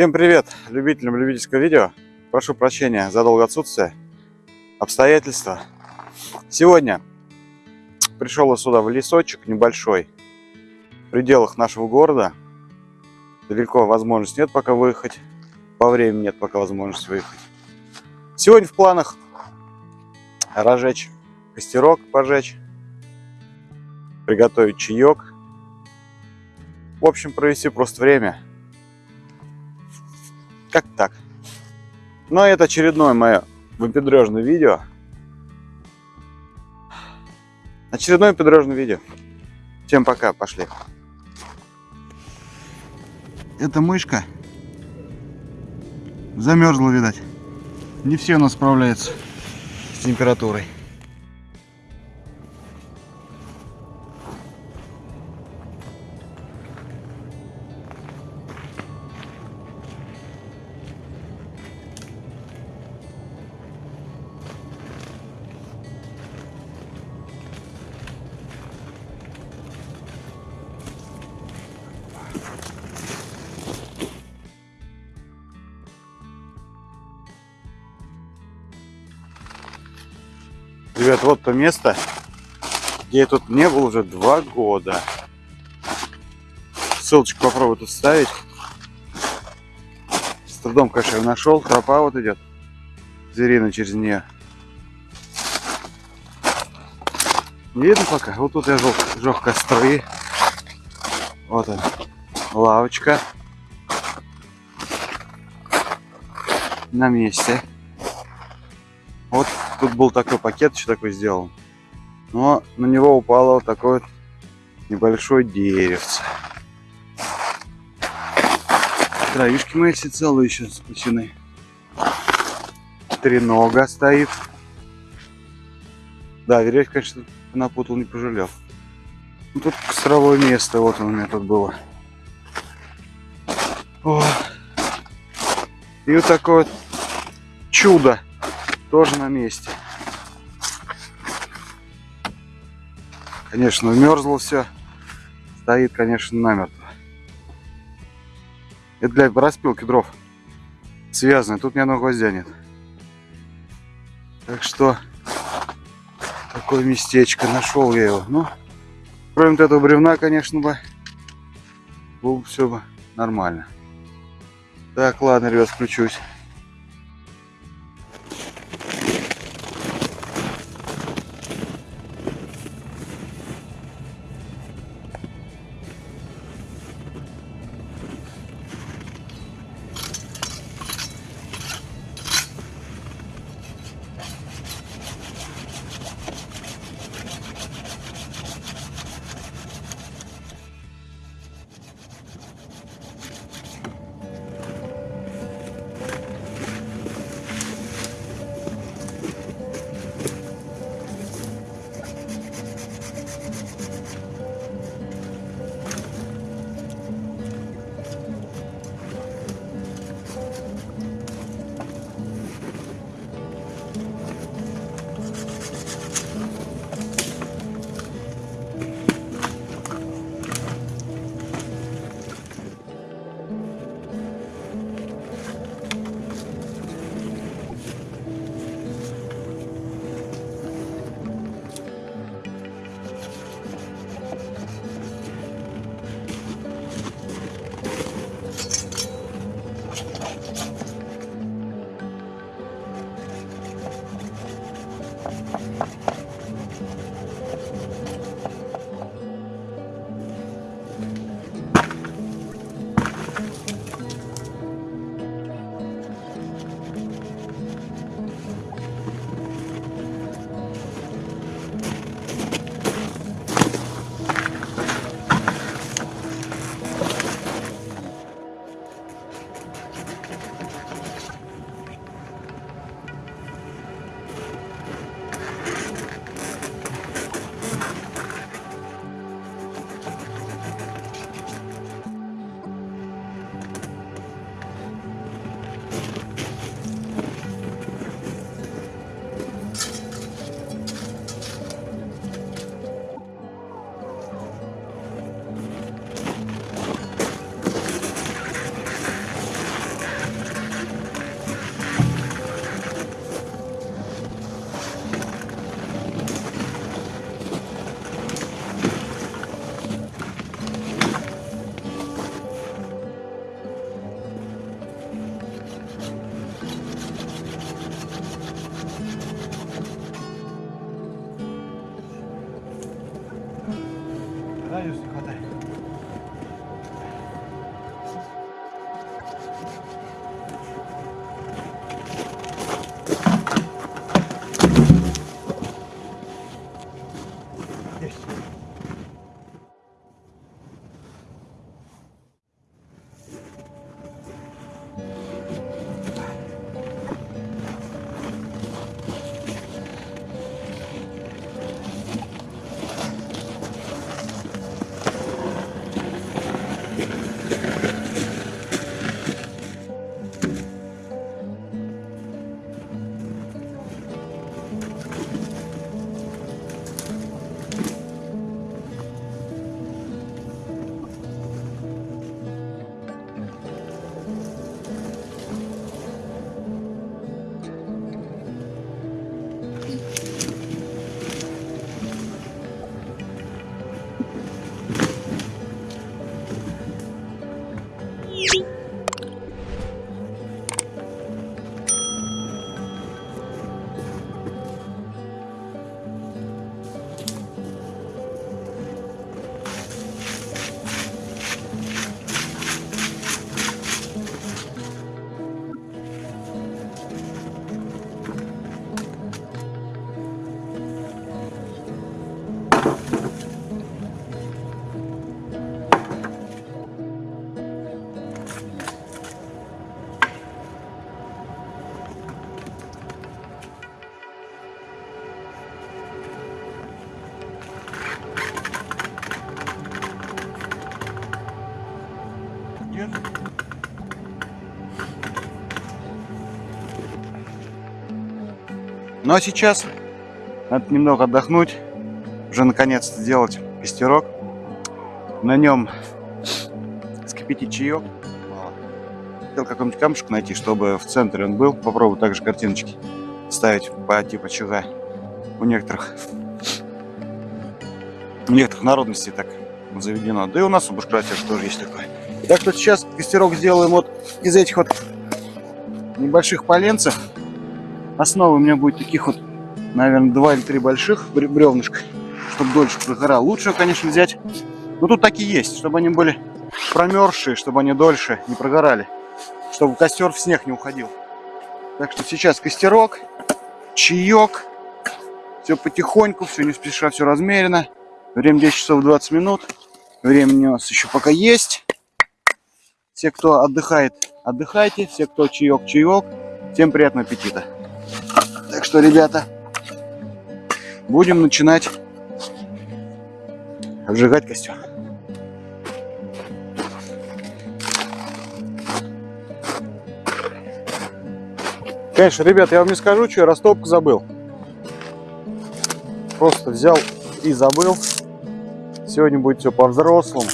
Всем привет любителям любительского видео. Прошу прощения за долгое отсутствие. Обстоятельства. Сегодня пришел я сюда в лесочек небольшой. В пределах нашего города. Далеко возможности нет пока выехать. По времени нет пока возможности выехать. Сегодня в планах разжечь костерок, пожечь. Приготовить чаек. В общем, провести просто время как так. Но это очередное мое выпендрежное видео. Очередное выпендрежное видео. Всем пока, пошли. Эта мышка замерзла, видать. Не все у нас справляются с температурой. Вот то место, где я тут не был уже два года. Ссылочку попробую тут ставить. С трудом, конечно, я нашел. Тропа вот идет. Зверина через нее. Не видно пока? Вот тут я жег, жег костры. Вот он. Лавочка. На месте. Вот тут был такой пакет еще такой сделан. Но на него упало вот такое вот небольшое деревце. Травишки мои все целые еще спасены. Тренога стоит. Да, веревки, конечно, напутал, не пожалел. Ну, тут костровое место, вот оно у меня тут было. О. И вот такое вот чудо тоже на месте. Конечно, мерзло все. Стоит, конечно, намертво. Это для распилки дров связано. Тут ни одного гвоздя нет. Так что такое местечко. Нашел я его. Ну, кроме вот этого бревна, конечно бы, было бы все бы нормально. Так, ладно, ребят, включусь. Ну а сейчас надо немного отдохнуть, уже наконец-то сделать костерок. На нем скипятить чаек. Хотел какой-нибудь камушек найти, чтобы в центре он был. Попробую также картиночки ставить по типу чуга. У некоторых у некоторых народностей так заведено. Да и у нас у бушкратер тоже есть такое. Так что сейчас костерок сделаем вот из этих вот небольших поленцев. Основа у меня будет таких вот, наверное, два или три больших бревнышка, чтобы дольше прогорал. Лучше, конечно, взять, но тут такие есть, чтобы они были промерзшие, чтобы они дольше не прогорали, чтобы костер в снег не уходил. Так что сейчас костерок, чаек, все потихоньку, все не спеша, все размеренно. Время 10 часов 20 минут. Времени у нас еще пока есть. Все, кто отдыхает, отдыхайте. Все, кто чаек, чаек. Всем приятного аппетита. Так что, ребята, будем начинать обжигать костер. Конечно, ребят, я вам не скажу, что я растопку забыл. Просто взял и забыл. Сегодня будет все по-взрослому.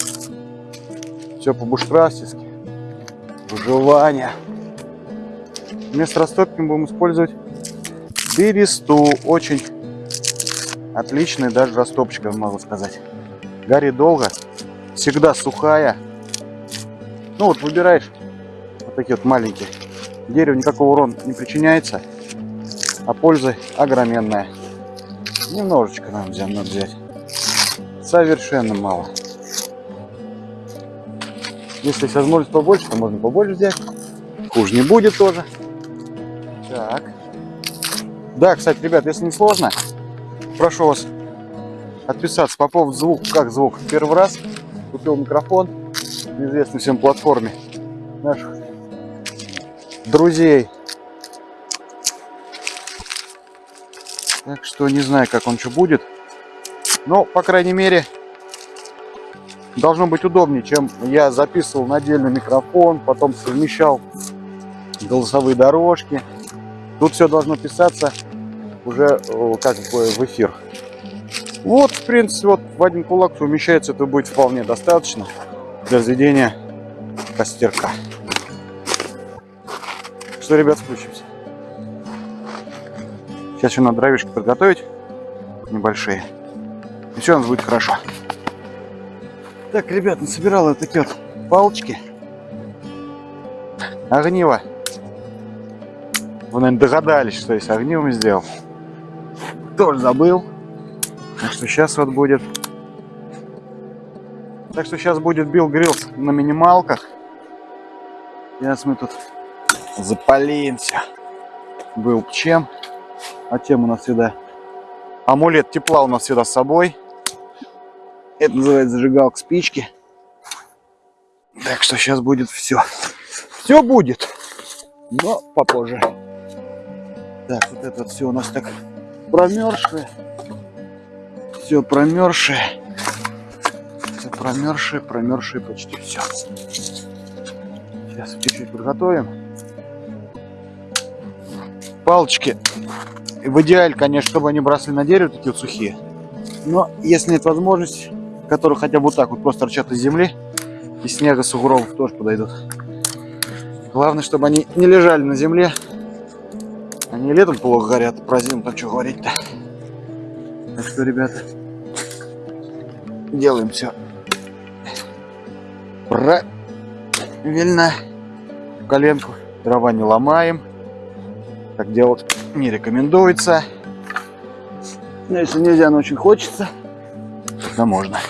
Все по-буштрафтовски. Выживание. Вместо растопки мы будем использовать бересту. Очень отличная даже растопочка, могу сказать. Горит долго. Всегда сухая. Ну вот выбираешь вот такие вот маленькие. Дереву никакого урона не причиняется, а польза огроменная. Немножечко нам надо взять. Совершенно мало. Если есть возможность побольше, то можно побольше взять. Хуже не будет тоже. Так. Да, кстати, ребят, если не сложно, прошу вас отписаться по поводу звука. Как звук? Первый раз купил микрофон на известной всем платформе наших друзей. Так что не знаю, как он что будет. Но, по крайней мере, должно быть удобнее, чем я записывал на отдельный микрофон, потом совмещал голосовые дорожки. Тут все должно писаться уже как бы в эфир. Вот, в принципе, вот в один кулак умещается, это будет вполне достаточно для заведения костерка. Что, ребят, включимся. Сейчас еще надо дровишки подготовить небольшие. И все у нас будет хорошо. Так, ребят, насобирал вот такие вот палочки. Огниво. Вы, наверное, догадались, что есть огнивом сделал. Тоже забыл. Так что сейчас вот будет... Так что сейчас будет Билл Гриллс на минималках. Сейчас мы тут запалимся. Был чем. А тем у нас всегда амулет тепла у нас всегда с собой. Это называется зажигалка спички. Так что сейчас будет все. Все будет, но попозже. Так, вот это все у нас так промерзшее. Все промерзшее. Все промерзшее, промерзшее почти все. Сейчас чуть-чуть подготовим. Палочки в идеале, конечно, чтобы они бросали на дерево, такие вот сухие. Но если нет возможности, которые хотя бы вот так вот просто торчат из земли, и снега, сугробов тоже подойдут. Главное, чтобы они не лежали на земле. Они летом плохо горят, про зиму там что говорить-то. Так что, ребята, делаем все правильно. Коленку дрова не ломаем. Так делать не рекомендуется. Но если нельзя, но очень хочется, тогда можно.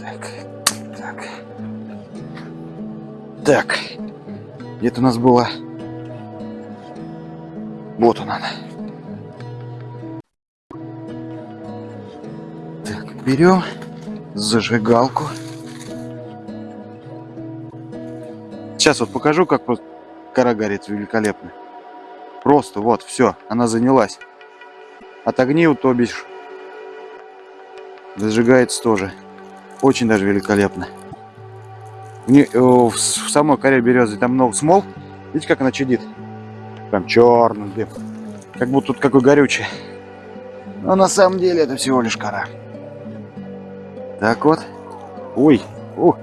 Так, так. Так, где-то у нас было... Вот он она. Так, берем зажигалку. Сейчас вот покажу, как просто Кора горит великолепно. Просто вот, все, она занялась. От огней, то бишь, зажигается тоже. Очень даже великолепно. В, не, э, в самой коре березы там много смол. Видите, как она чадит? Прям черный дым. Как будто тут какой горючий. Но на самом деле это всего лишь кора. Так вот. Ой, ух,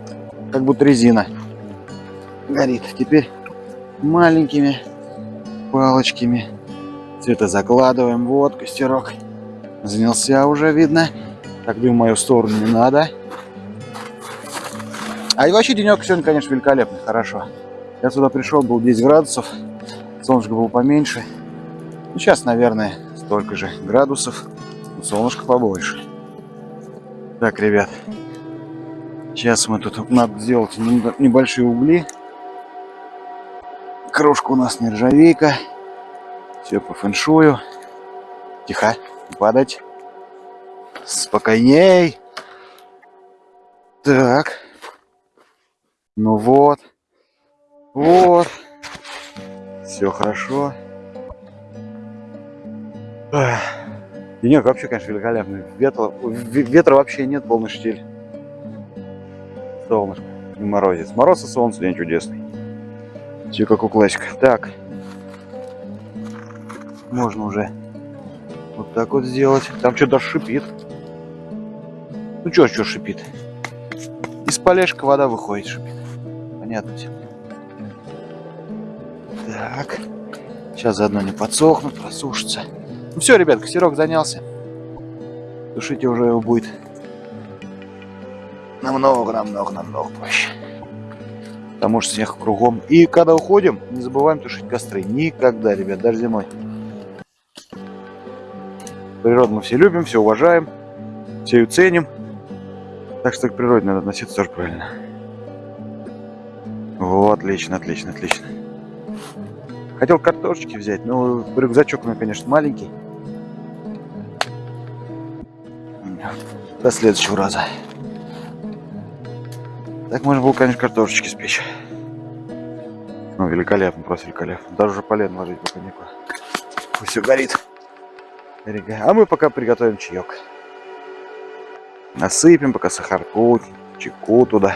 как будто резина горит. Теперь маленькими палочками это закладываем. Вот костерок. Занялся уже, видно. Так дым в мою сторону не надо. А и вообще денек сегодня, конечно, великолепный, хорошо. Я сюда пришел, был 10 градусов. Солнышко было поменьше. Сейчас, наверное, столько же градусов. Но солнышко побольше. Так, ребят. Сейчас мы тут надо сделать небольшие угли. Крошка у нас нержавейка. Все по фэншую. Тихо, не падать. Спокойней. Так. Ну вот. Вот. Все хорошо. Ах. Денек вообще, конечно, великолепный. Ветра, ветра вообще нет, полный штиль. Солнышко, не морозец. Мороз и солнце, день чудесный. Все как у классика. Так. Можно уже вот так вот сделать. Там что-то шипит. Ну что, что шипит? Из полежка вода выходит, шипит. Понятно все. Так. Сейчас заодно не подсохнут, просушится. Ну все, ребят, костерок занялся. Тушите уже его будет намного, намного, намного проще. Потому что снег кругом. И когда уходим, не забываем тушить костры. Никогда, ребят, даже зимой. Природу мы все любим, все уважаем, все ее ценим. Так что к природе надо относиться тоже правильно. Вот, отлично, отлично, отлично. Хотел картошечки взять, но рюкзачок у меня, конечно, маленький. До следующего раза. Так можно было, конечно, картошечки спечь. Ну, великолепно, просто великолепно. Даже уже полен ложить пока некуда. Все горит. А мы пока приготовим чаек. Насыпем пока сахарку, чайку туда.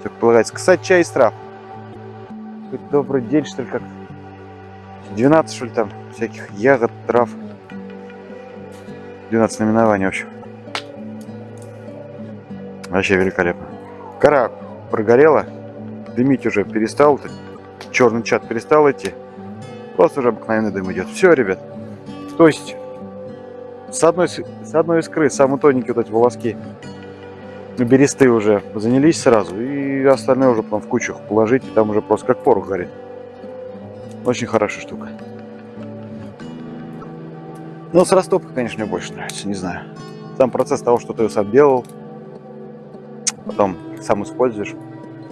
Все полагается. Кстати, чай из трав. Добрый день, что ли, как 12, что ли, там всяких ягод, трав. 12 наименований, в общем. Вообще великолепно. Кора прогорела. Дымить уже перестал. Черный чат перестал идти. Просто уже обыкновенный дым идет. Все, ребят. То есть, с одной, с одной искры, самые тоненькие вот эти волоски бересты уже занялись сразу. И остальные уже потом в кучу положить. И там уже просто как порох горит. Очень хорошая штука. Но с растопкой, конечно, мне больше нравится, не знаю. Сам процесс того, что ты ее сам делал, потом сам используешь,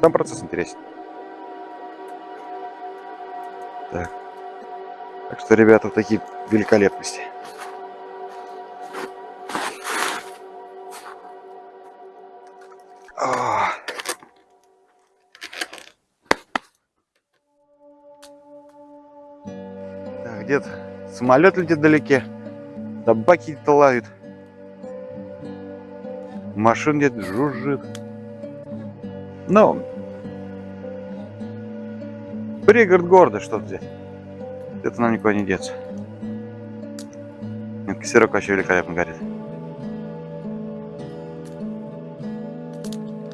сам процесс интересен. Так. Так что, ребята, вот такие великолепности. Где-то самолет летит вдалеке, собаки где-то лают, машин где-то жужжит. Ну, пригород города что-то здесь. Это нам никуда не деться. Нет, костерок вообще великолепно горит.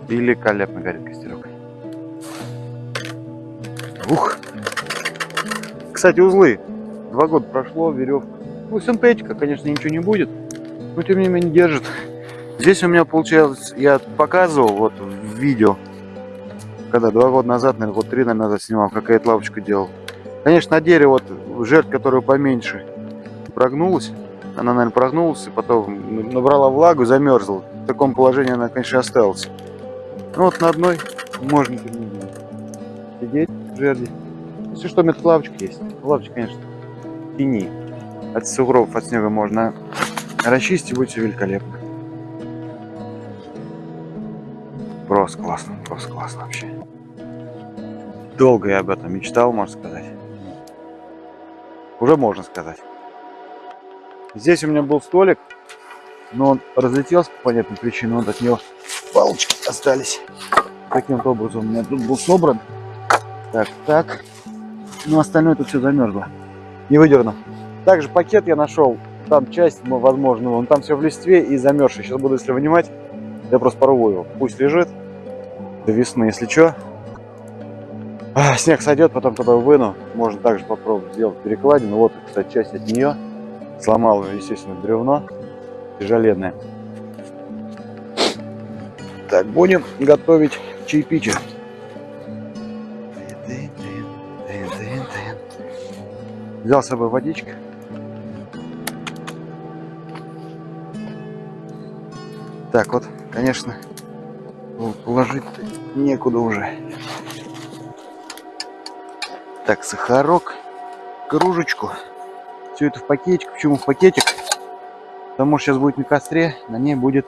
Великолепно горит костерок. Ух! Кстати, узлы Два года прошло, веревка. Ну, синтетика, конечно, ничего не будет, но тем не менее держит. Здесь у меня получалось, я показывал вот в видео, когда два года назад, наверное, вот три, наверное, назад снимал, какая-то лавочка делал. Конечно, на дереве вот жертв, которая поменьше, прогнулась. Она, наверное, прогнулась и потом набрала влагу, замерзла. В таком положении она, конечно, осталась. Ну вот на одной можно сидеть в жерди. Если что, у меня тут лавочка есть. Лавочка, конечно, тени. От сугробов, от снега можно расчистить, будет все великолепно. Просто классно, просто классно вообще. Долго я об этом мечтал, можно сказать. Уже можно сказать. Здесь у меня был столик, но он разлетелся по понятным причинам, вот от него палочки остались. Таким вот образом у меня тут был собран. Так, так. Ну, остальное тут все замерзло. Не выдерну. Также пакет я нашел. Там часть, возможно, он там все в листве и замерзший. Сейчас буду, если вынимать, я просто порву его. Пусть лежит до весны, если что. А, снег сойдет, потом туда выну. Можно также попробовать сделать перекладину. Вот, кстати, часть от нее. Сломал, естественно, бревно тяжеленное. Так, будем готовить чаепитие. Взял с собой водичка. Так вот, конечно, положить некуда уже. Так, сахарок, кружечку. Все это в пакетик. Почему в пакетик? Потому что сейчас будет на костре, на ней будет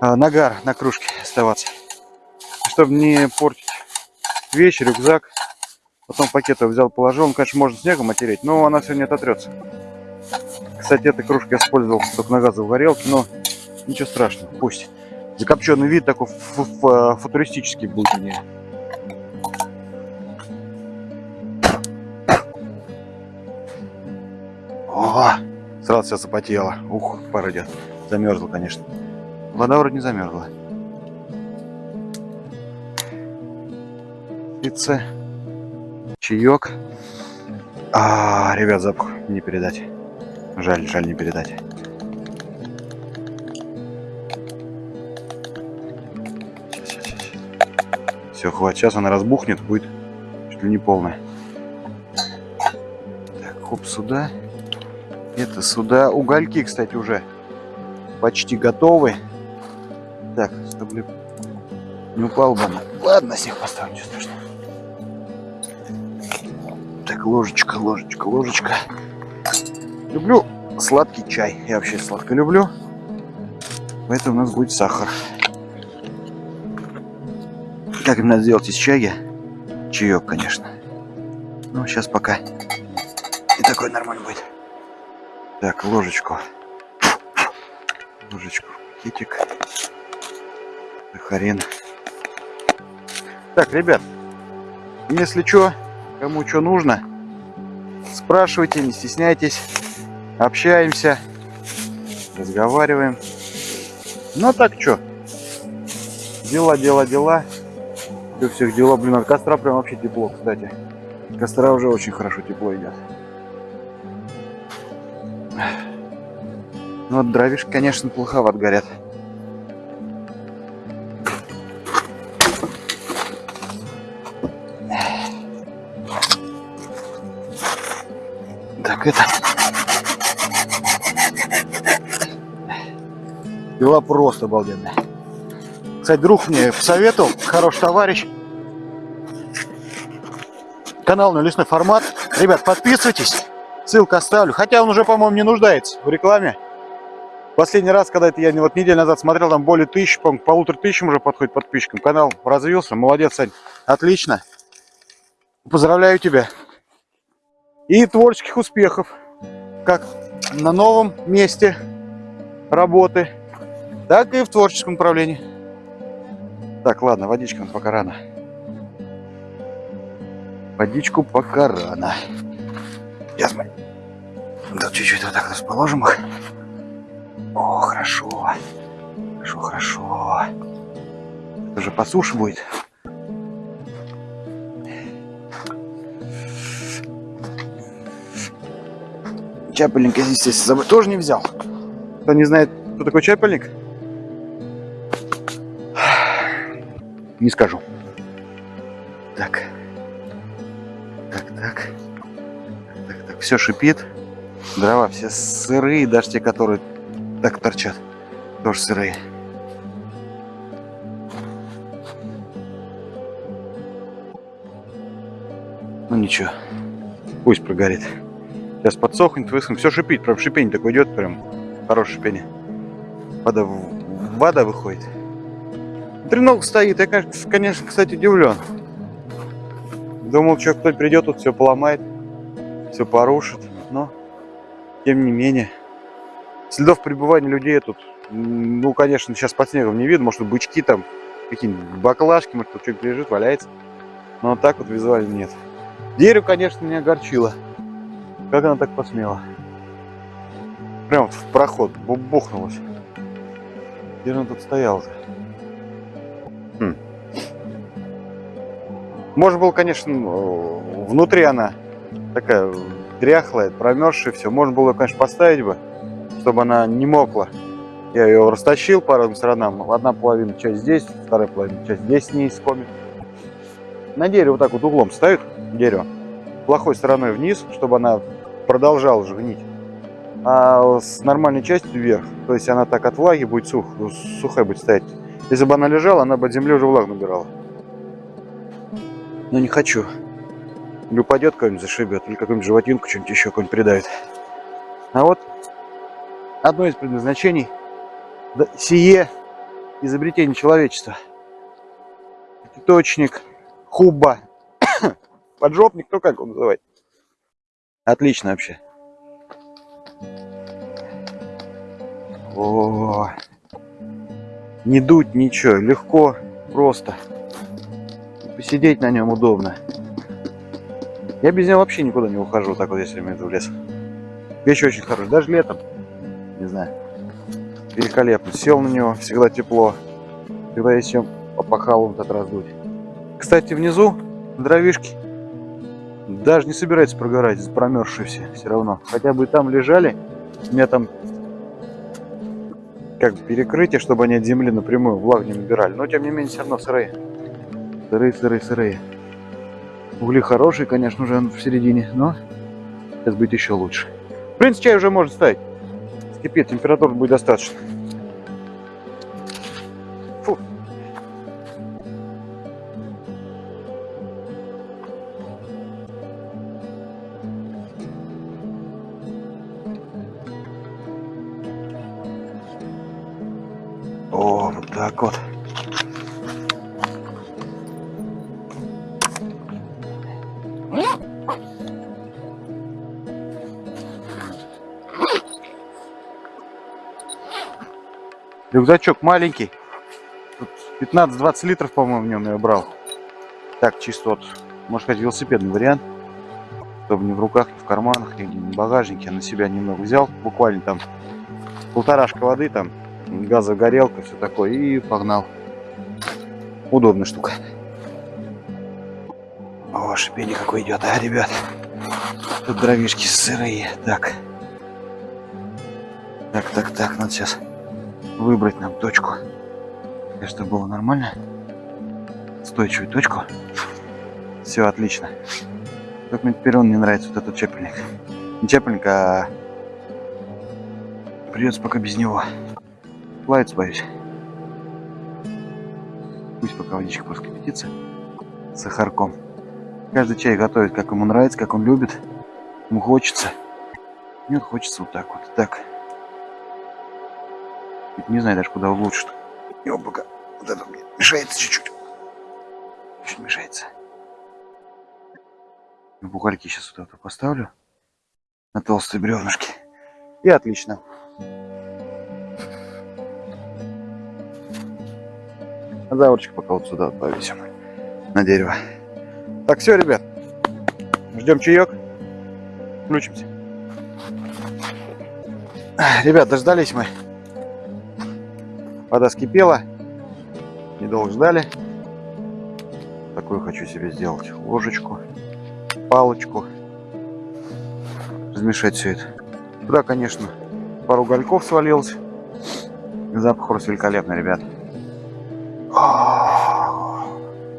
а, нагар на кружке оставаться. Чтобы не портить вещи, рюкзак. Потом пакет взял, положил. Он, конечно, можно снегом отереть, но она не ототрется. Кстати, эта кружка я использовал только на газовой горелке, но ничего страшного, пусть. Закопченный вид такой футуристический будет у нее. О, сразу все запотело. Ух, пар идет. Замерзла, конечно. Вода вроде не замерзла. Пицца. Чаек. А, ребят, запах не передать. Жаль, жаль не передать. Все, хватит. Сейчас она разбухнет, будет чуть ли не полная. Так, хоп, сюда. Это сюда. Угольки, кстати, уже почти готовы. Так, чтобы не упал бы. Ладно, всех поставлю, ничего страшного. Ложечка, ложечка, ложечка. Люблю сладкий чай. Я вообще сладко люблю. Поэтому у нас будет сахар. Как им надо сделать из чая? Чаек, конечно. Ну, сейчас пока и такой нормальный будет. Так, ложечку. Ложечку в пакетик. Сахарин. Так, ребят, если что, кому что нужно, спрашивайте, не стесняйтесь. Общаемся, разговариваем. Ну, а так что? Дела, дела, дела. У всех дела. Блин, от костра прям вообще тепло, кстати. От костра уже очень хорошо тепло идет. Ну вот дровишки, конечно, плоховат горят. Это... Дела просто обалденные. Кстати, друг мне посоветовал, хороший товарищ. Канал на лесной формат. Ребят, подписывайтесь. Ссылку оставлю. Хотя он уже, по-моему, не нуждается в рекламе. Последний раз, когда это я вот неделю назад смотрел, там более тысячи, по полутора тысячам уже подходит подписчикам. Канал развился. Молодец, Сань. Отлично. Поздравляю тебя. И творческих успехов. Как на новом месте работы, так и в творческом направлении. Так, ладно, водичка пока рано. Водичку пока рано. Сейчас мы да, чуть-чуть вот так расположим их. О, хорошо. Хорошо, хорошо. Это же по суше будет. Чапельник я здесь, с собой тоже не взял. Кто не знает, кто такой чапельник, Не скажу. Так. Так, так. Так, так. Все шипит. Дрова все сырые, даже те, которые так торчат. Тоже сырые. Ну ничего. Пусть прогорит. Сейчас подсохнет, высохнет. Все шипит. Прям шипение такое идет. Прям хорошее шипение. Вода, вода выходит. Треног стоит. Я, конечно, кстати, удивлен. Думал, что кто-то придет, тут все поломает, все порушит. Но, тем не менее, следов пребывания людей тут, ну, конечно, сейчас под снегом не видно. Может, бычки там, какие-нибудь баклажки, может, тут что-то лежит, валяется. Но так вот визуально нет. Дерево, конечно, меня огорчило. Как она так посмела? Прям в проход бу- бухнулась. Где же она тут стояла-то? Хм. Может было, конечно, э, внутри она такая дряхлая, промерзшая, все. Можно было, конечно, поставить бы, чтобы она не мокла. Я ее растащил по разным сторонам. Одна половина часть здесь, вторая половина часть здесь не искомит. На дерево вот так вот углом ставят дерево. Плохой стороной вниз, чтобы она продолжала же. А с нормальной частью вверх. То есть она так от влаги будет сух, сухая будет стоять. Если бы она лежала, она бы от земли уже влагу набирала. Но не хочу. Или упадет кого-нибудь зашибет, или какую-нибудь животинку, что-нибудь еще какой-нибудь придавит. А вот одно из предназначений сие изобретение человечества. Точник, хуба, поджопник, кто как его называет. Отлично вообще. О, не дуть ничего, легко, просто. Посидеть на нем удобно. Я без него вообще никуда не ухожу, так вот если я иду в лес. Вещь очень хорошая, даже летом. Не знаю. Великолепно. Сел на него, всегда тепло. Всегда есть чем опахал вот этот раздуть. Кстати, внизу дровишки даже не собирается прогорать, промерзшие все, все равно. Хотя бы там лежали, у меня там как бы перекрытие, чтобы они от земли напрямую влагу не набирали. Но тем не менее все равно сырые. Сырые, сырые, сырые. Угли хорошие, конечно, уже в середине, но сейчас будет еще лучше. В принципе, чай уже можно ставить. Скипит, температура будет достаточно. Рюкзачок маленький. Тут 15-20 литров, по-моему, в нем я брал. Так, чисто вот, можно сказать, велосипедный вариант. Чтобы не в руках, не в карманах, не в багажнике. Я на себя немного взял. Буквально там полторашка воды, там газогорелка, все такое. И погнал. Удобная штука. О, шипение какое идет, а, ребят. Тут дровишки сырые. Так. Так, так, так, надо сейчас выбрать нам точку. Чтобы было нормально. Стойчивую точку. Все отлично. Только мне теперь он не нравится, вот этот чепельник. Не чепельник, а придется пока без него. Плавиться боюсь. Пусть пока водичка просто кипятится с сахарком. Каждый чай готовит, как ему нравится, как он любит. Ему хочется. Мне хочется вот так вот. Так. Не знаю даже, куда. Его пока вот это мне мешается чуть-чуть. Чуть мешается. Бухальки сейчас вот это поставлю. На толстые бревнышки. И отлично. А заворочек пока вот сюда повесим. На дерево. Так, все, ребят. Ждем чаек. Включимся. Ребят, дождались мы. Вода скипела. Недолго ждали. Такую хочу себе сделать. Ложечку, палочку. Размешать все это. Туда, конечно, пару гольков свалилось. Запах просто великолепный, ребят.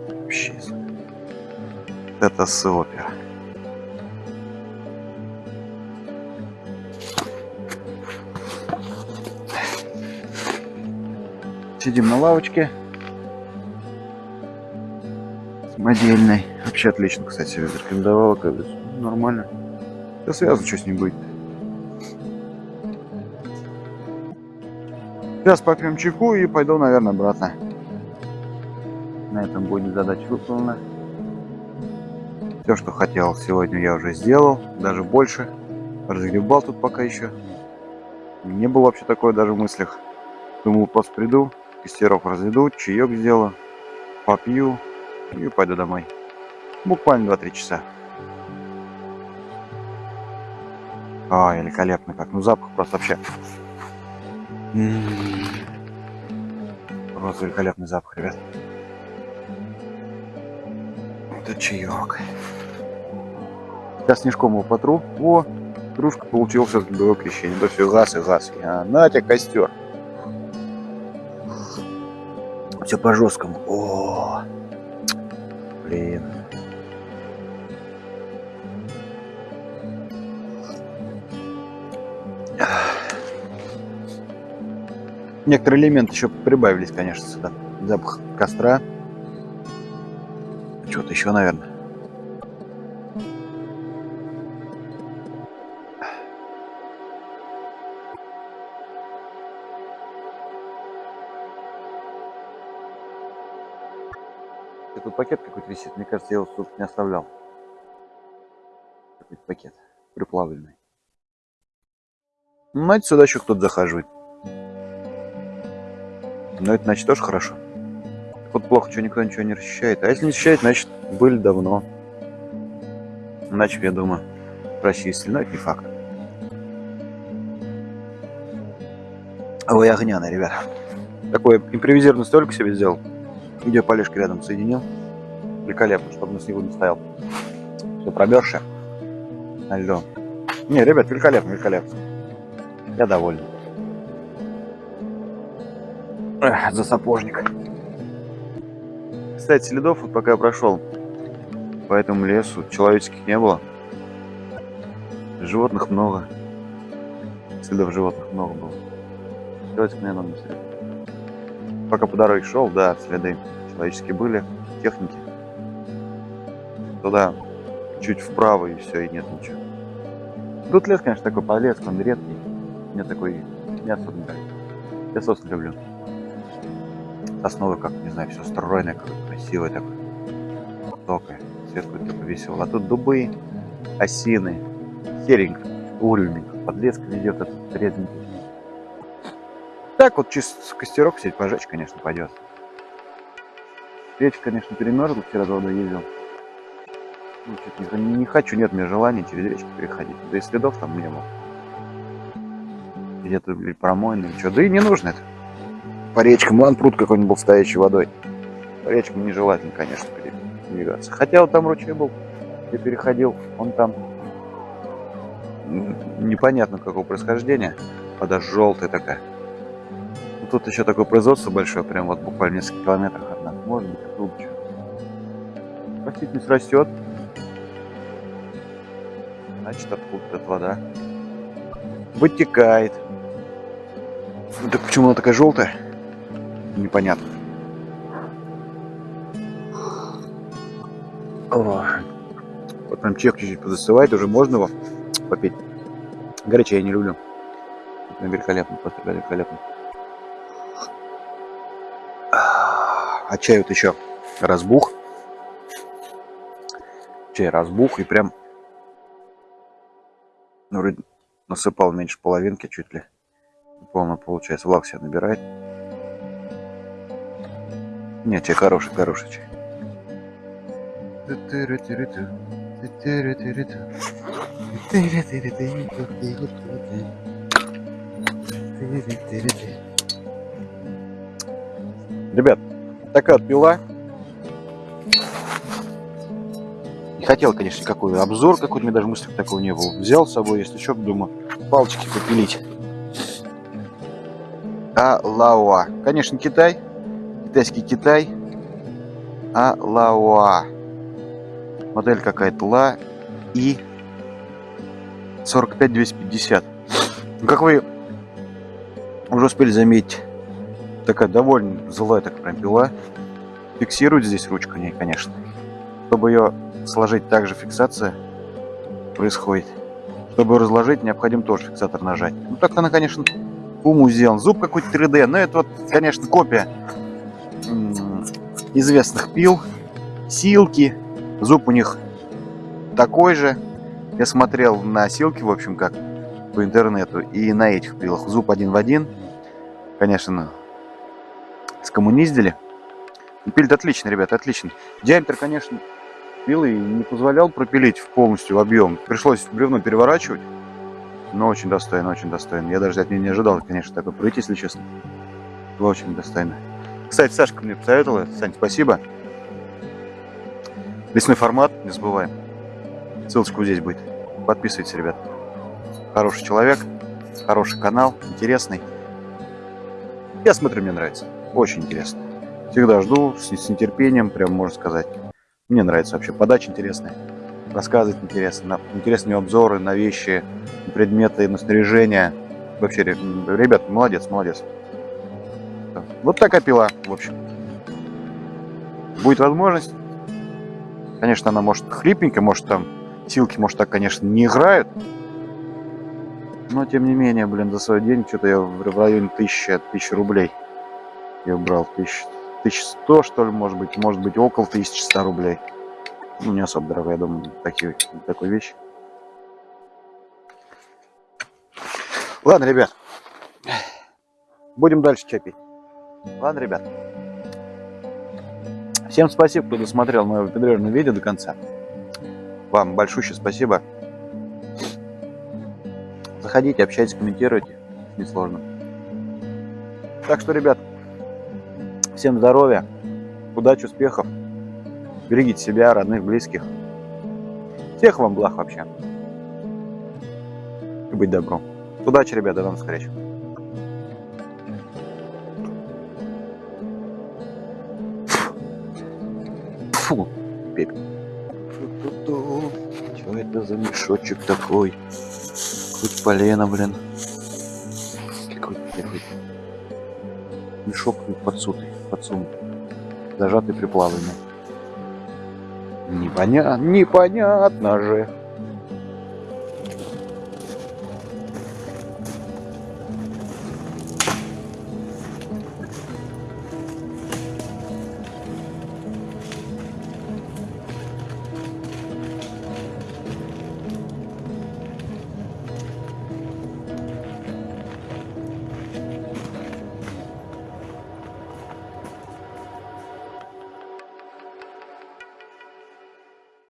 Вообще. Это супер. Сидим на лавочке. Самодельной. Вообще отлично, кстати. Как бы, нормально. Да связано, что с ним будет. Сейчас попьем чайку и пойду, наверное, обратно. На этом будет задача выполнена. Все, что хотел сегодня, я уже сделал. Даже больше. Разгребал тут пока еще. Не было вообще такое даже в мыслях. Думал, просто приду, костерок разведу, чаек сделаю, попью и пойду домой. Буквально 2-3 часа. А, великолепно как. Ну запах просто вообще. М-м-м. Просто великолепный запах, ребят. Это чаек. Сейчас снежком его потру. О, дружка получил все-таки было крещение. Да все, газ и газ. А, на тебе костер. Все по жесткому. О, блин. Некоторые элементы еще прибавились, конечно, сюда. Запах костра. Что-то еще, наверное. Тут пакет какой-то висит. Мне кажется, я его тут не оставлял. Какой-то пакет приплавленный. Ну, знаете, сюда еще кто-то захаживает. Но это значит тоже хорошо. Вот плохо, что никто ничего не расчищает. А если не расчищает, значит были давно. Иначе, я думаю, расчистили. Но это не факт. Ой, огняный, ребята. Такой импровизированный столик себе сделал. Где полежки рядом соединил. Великолепно, чтобы на снегу не стоял. Все промерзшее. На льду. Не, ребят, великолепно, великолепно. Я доволен. Эх, за сапожник. Кстати, следов, вот пока я прошел по этому лесу, человеческих не было. Животных много. Следов животных много было. Человеческих, наверное, не. Пока по дороге шел, да, следы человеческие были, техники. Туда чуть вправо и все, и нет ничего. Тут лес, конечно, такой полез, он редкий. Мне такой не особо нравится. Я сосны люблю основы как, не знаю, все стройное, как красивое такое. Высокое, цвет какой-то повесил. А тут дубы, осины, серенько, уровненько, подлеск ведет этот резненький. Так вот чисто костерок сеть пожечь, конечно, пойдет. Речка, конечно, перемерзла, вчера водой ездил. Ну, не, не хочу, нет мне желания через речку переходить. Да и следов там не было. Где-то промойный, что. Да и не нужно это по речкам. Вон пруд какой-нибудь был стоящей водой. По речкам нежелательно, конечно, передвигаться. Хотя вот там ручей был, я переходил, он там непонятно какого происхождения. Вода желтая такая. Тут еще такое производство большое, прям вот буквально несколько километров от нас. Может быть, что. Растительность растет. Значит, откуда-то вода вытекает. Так почему она такая желтая? непонятно. Вот прям чек чуть-чуть подостывает, уже можно его попить. Горячее я не люблю. Великолепно, просто великолепно. А чай вот еще разбух. Чай разбух и прям ну, вроде насыпал меньше половинки чуть ли. Полно получается. Влаг себя набирает. Нет, чай хороший, хороший чай. Ребят, такая пила. Не хотел, конечно, никакой обзор какой-то, мне даже мысли такого не было. Взял с собой, если что, думаю, палочки попилить. А лауа. Конечно, Китай китайский Китай, а Лауа. Модель какая-то Ла и 45250. Ну, как вы уже успели заметить, такая довольно злая так прям пила. Фиксирует здесь ручку ней, конечно. Чтобы ее сложить, также фиксация происходит. Чтобы разложить, необходим тоже фиксатор нажать. Ну так она, конечно, уму сделан. Зуб какой-то 3D, но это вот, конечно, копия известных пил, силки. Зуб у них такой же. Я смотрел на силки, в общем, как по интернету, и на этих пилах. Зуб один в один. Конечно, скоммуниздили. Пилит отлично, ребята, отлично. Диаметр, конечно, пилы не позволял пропилить в полностью объем. Пришлось бревно переворачивать. Но очень достойно, очень достойно. Я даже от нее не ожидал, конечно, такой пройти, если честно. Было очень достойно. Кстати, Сашка мне посоветовала. Сань, спасибо. Лесной формат, не забываем. Ссылочка здесь будет. Подписывайтесь, ребят. Хороший человек, хороший канал, интересный. Я смотрю, мне нравится. Очень интересно. Всегда жду с, с нетерпением, прям можно сказать. Мне нравится вообще. Подача интересная. Рассказывать интересно. Интересные обзоры на вещи, предметы, на снаряжение. Вообще, ре- ребят, молодец, молодец. Вот такая пила, в общем. Будет возможность. Конечно, она может хлипненькая, может там силки, может так, конечно, не играют. Но, тем не менее, блин, за свой день что-то я в районе 1000, 1000 рублей я брал. 1000, 1100, что ли, может быть. Может быть, около 1100 рублей. Ну, не особо дорого, я думаю, такие, такой вещь. Ладно, ребят. Будем дальше чай пить. Ладно, ребят. Всем спасибо, кто досмотрел мое выпендрежное видео до конца. Вам большое спасибо. Заходите, общайтесь, комментируйте. Несложно. Так что, ребят, всем здоровья, удачи, успехов. Берегите себя, родных, близких. Всех вам благ вообще. И быть добром. Удачи, ребята, до новых встреч. Фу, пепел. Что это за мешочек такой? Хоть полено, блин. Мешок подсутый, подсунутый. Зажатый приплавленный. Непонятно, непонятно же.